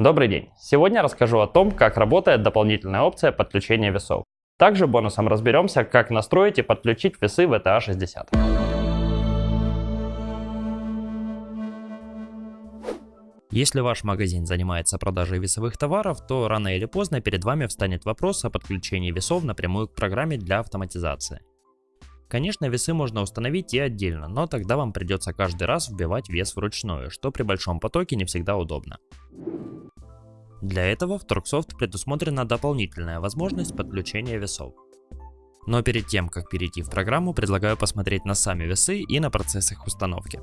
Добрый день! Сегодня расскажу о том, как работает дополнительная опция подключения весов. Также бонусом разберемся, как настроить и подключить весы VTA 60. Если ваш магазин занимается продажей весовых товаров, то рано или поздно перед вами встанет вопрос о подключении весов напрямую к программе для автоматизации. Конечно, весы можно установить и отдельно, но тогда вам придется каждый раз вбивать вес вручную, что при большом потоке не всегда удобно. Для этого в Торксофт предусмотрена дополнительная возможность подключения весов. Но перед тем, как перейти в программу, предлагаю посмотреть на сами весы и на процесс их установки.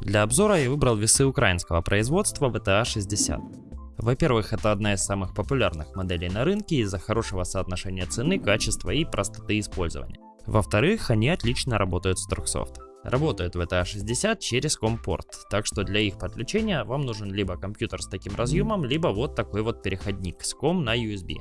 Для обзора я выбрал весы украинского производства VTA 60. Во-первых, это одна из самых популярных моделей на рынке из-за хорошего соотношения цены, качества и простоты использования. Во-вторых, они отлично работают с Торксофт. Работают VTA 60 через компорт, так что для их подключения вам нужен либо компьютер с таким разъемом, либо вот такой вот переходник с COM на USB.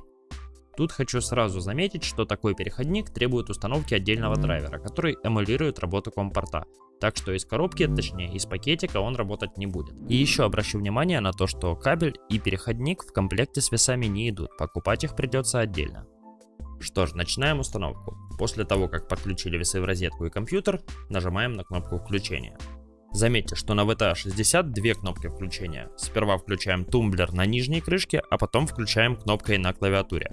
Тут хочу сразу заметить, что такой переходник требует установки отдельного драйвера, который эмулирует работу компорта. Так что из коробки, точнее из пакетика он работать не будет. И еще обращу внимание на то, что кабель и переходник в комплекте с весами не идут, покупать их придется отдельно. Что ж, начинаем установку. После того, как подключили весы в розетку и компьютер, нажимаем на кнопку включения. Заметьте, что на VTA 60 две кнопки включения. Сперва включаем тумблер на нижней крышке, а потом включаем кнопкой на клавиатуре.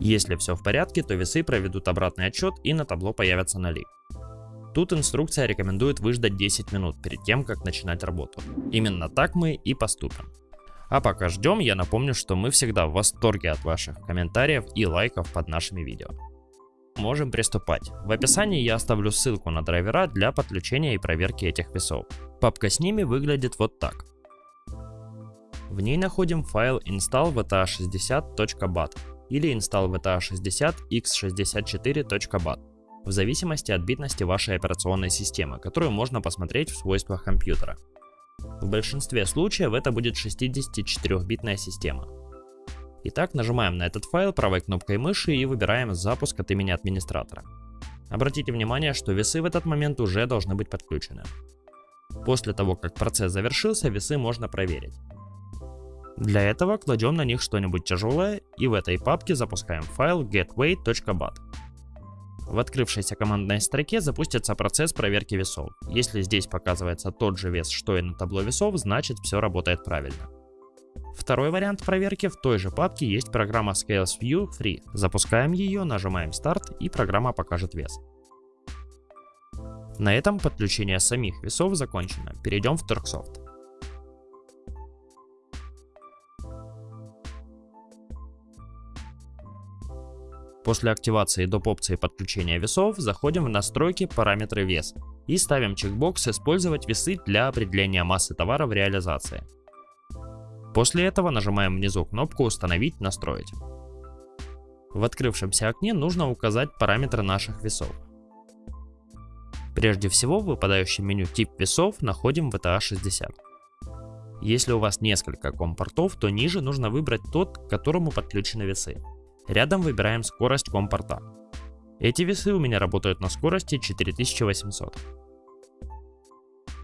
Если все в порядке, то весы проведут обратный отчет и на табло появятся ноли. Тут инструкция рекомендует выждать 10 минут перед тем, как начинать работу. Именно так мы и поступим. А пока ждем, я напомню, что мы всегда в восторге от ваших комментариев и лайков под нашими видео можем приступать. В описании я оставлю ссылку на драйвера для подключения и проверки этих весов. Папка с ними выглядит вот так. В ней находим файл install-vta60.bat или install-vta60x64.bat в зависимости от битности вашей операционной системы, которую можно посмотреть в свойствах компьютера. В большинстве случаев это будет 64-битная система. Итак, нажимаем на этот файл правой кнопкой мыши и выбираем запуск от имени администратора. Обратите внимание, что весы в этот момент уже должны быть подключены. После того, как процесс завершился, весы можно проверить. Для этого кладем на них что-нибудь тяжелое и в этой папке запускаем файл getweight.bat. В открывшейся командной строке запустится процесс проверки весов. Если здесь показывается тот же вес, что и на табло весов, значит все работает правильно. Второй вариант проверки в той же папке есть программа Scales View Free. Запускаем ее, нажимаем старт и программа покажет вес. На этом подключение самих весов закончено. Перейдем в Turksoft. После активации доп. опции подключения весов заходим в настройки параметры вес и ставим чекбокс «Использовать весы для определения массы товара в реализации». После этого нажимаем внизу кнопку «Установить, настроить». В открывшемся окне нужно указать параметры наших весов. Прежде всего в выпадающем меню «Тип весов» находим VTA 60. Если у вас несколько компортов, то ниже нужно выбрать тот, к которому подключены весы. Рядом выбираем скорость компорта. Эти весы у меня работают на скорости 4800.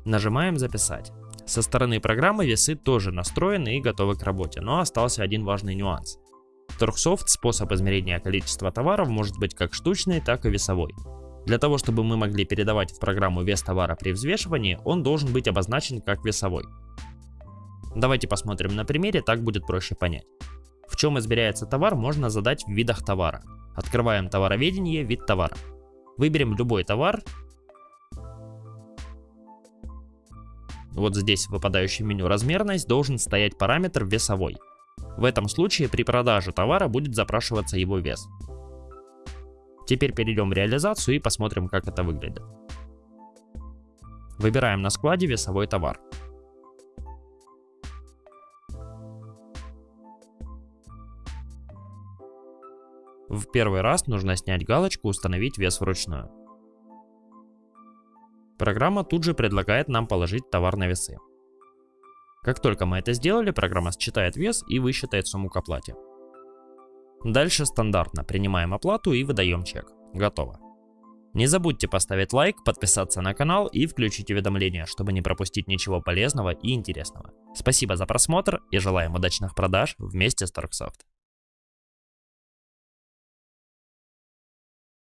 Нажимаем «Записать». Со стороны программы весы тоже настроены и готовы к работе, но остался один важный нюанс. Торксофт способ измерения количества товаров может быть как штучный, так и весовой. Для того, чтобы мы могли передавать в программу вес товара при взвешивании, он должен быть обозначен как весовой. Давайте посмотрим на примере, так будет проще понять. Чем измеряется товар, можно задать в видах товара. Открываем товароведение, вид товара. Выберем любой товар Вот здесь в выпадающем меню размерность должен стоять параметр весовой. В этом случае при продаже товара будет запрашиваться его вес. Теперь перейдем в реализацию и посмотрим, как это выглядит. Выбираем на складе весовой товар. В первый раз нужно снять галочку «Установить вес вручную». Программа тут же предлагает нам положить товар на весы. Как только мы это сделали, программа считает вес и высчитает сумму к оплате. Дальше стандартно принимаем оплату и выдаем чек. Готово. Не забудьте поставить лайк, подписаться на канал и включить уведомления, чтобы не пропустить ничего полезного и интересного. Спасибо за просмотр и желаем удачных продаж вместе с Торксофт.